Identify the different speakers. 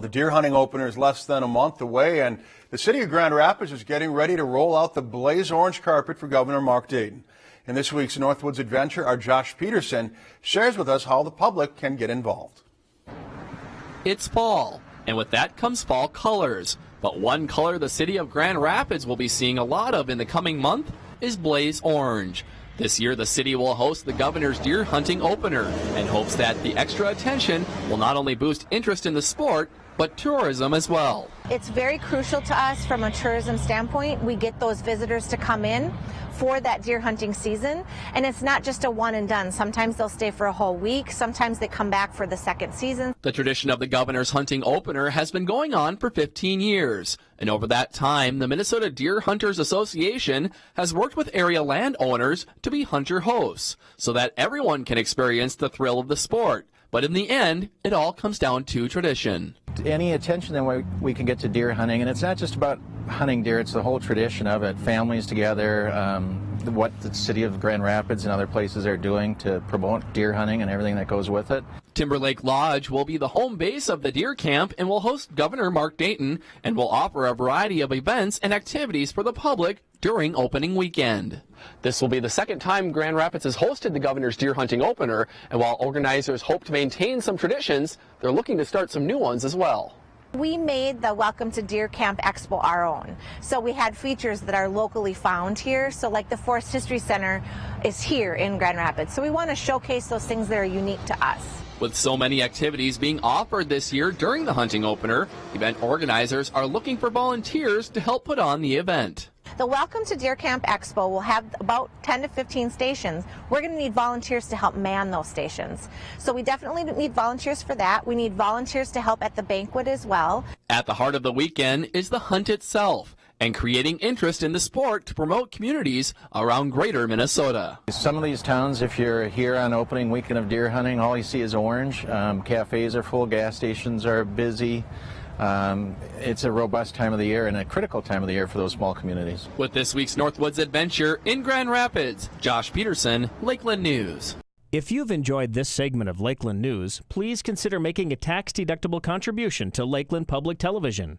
Speaker 1: The deer hunting opener is less than a month away, and the city of Grand Rapids is getting ready to roll out the blaze orange carpet for Governor Mark Dayton. In this week's Northwoods Adventure, our Josh Peterson shares with us how the public can get involved.
Speaker 2: It's fall, and with that comes fall colors. But one color the city of Grand Rapids will be seeing a lot of in the coming month is blaze orange. This year, the city will host the governor's deer hunting opener and hopes that the extra attention will not only boost interest in the sport, but tourism as well.
Speaker 3: It's very crucial to us from a tourism standpoint. We get those visitors to come in for that deer hunting season. And it's not just a one and done. Sometimes they'll stay for a whole week. Sometimes they come back for the second season.
Speaker 2: The tradition of the governor's hunting opener has been going on for 15 years. And over that time, the Minnesota Deer Hunters Association has worked with area landowners to be hunter hosts so that everyone can experience the thrill of the sport. But in the end, it all comes down to tradition.
Speaker 4: Any attention that we, can get to deer hunting, and it's not just about hunting deer, it's the whole tradition of it. Families together, um, what the city of Grand Rapids and other places are doing to promote deer hunting and everything that goes with it.
Speaker 2: Timberlake Lodge will be the home base of the deer camp and will host Governor Mark Dayton and will offer a variety of events and activities for the public during opening weekend. This will be the second time Grand Rapids has hosted the governor's deer hunting opener, and while organizers hope to maintain some traditions, they're looking to start some new ones as well.
Speaker 3: We made the Welcome to Deer Camp Expo our own. So we had features that are locally found here. So like the Forest History Center is here in Grand Rapids. So we want to showcase those things that are unique to us.
Speaker 2: With so many activities being offered this year during the hunting opener, event organizers are looking for volunteers to help put on the event.
Speaker 3: The Welcome to Deer Camp Expo will have about 10 to 15 stations. We're going to need volunteers to help man those stations. So we definitely need volunteers for that. We need volunteers to help at the banquet as well.
Speaker 2: At the heart of the weekend is the hunt itself and creating interest in the sport to promote communities around greater Minnesota.
Speaker 4: Some of these towns, if you're here on opening weekend of deer hunting, all you see is orange. Um, cafes are full, gas stations are busy. Um, it's a robust time of the year and a critical time of the year for those small communities.
Speaker 2: With this week's Northwoods Adventure in Grand Rapids, Josh Peterson, Lakeland News.
Speaker 5: If you've enjoyed this segment of Lakeland News, please consider making a tax-deductible contribution to Lakeland Public Television.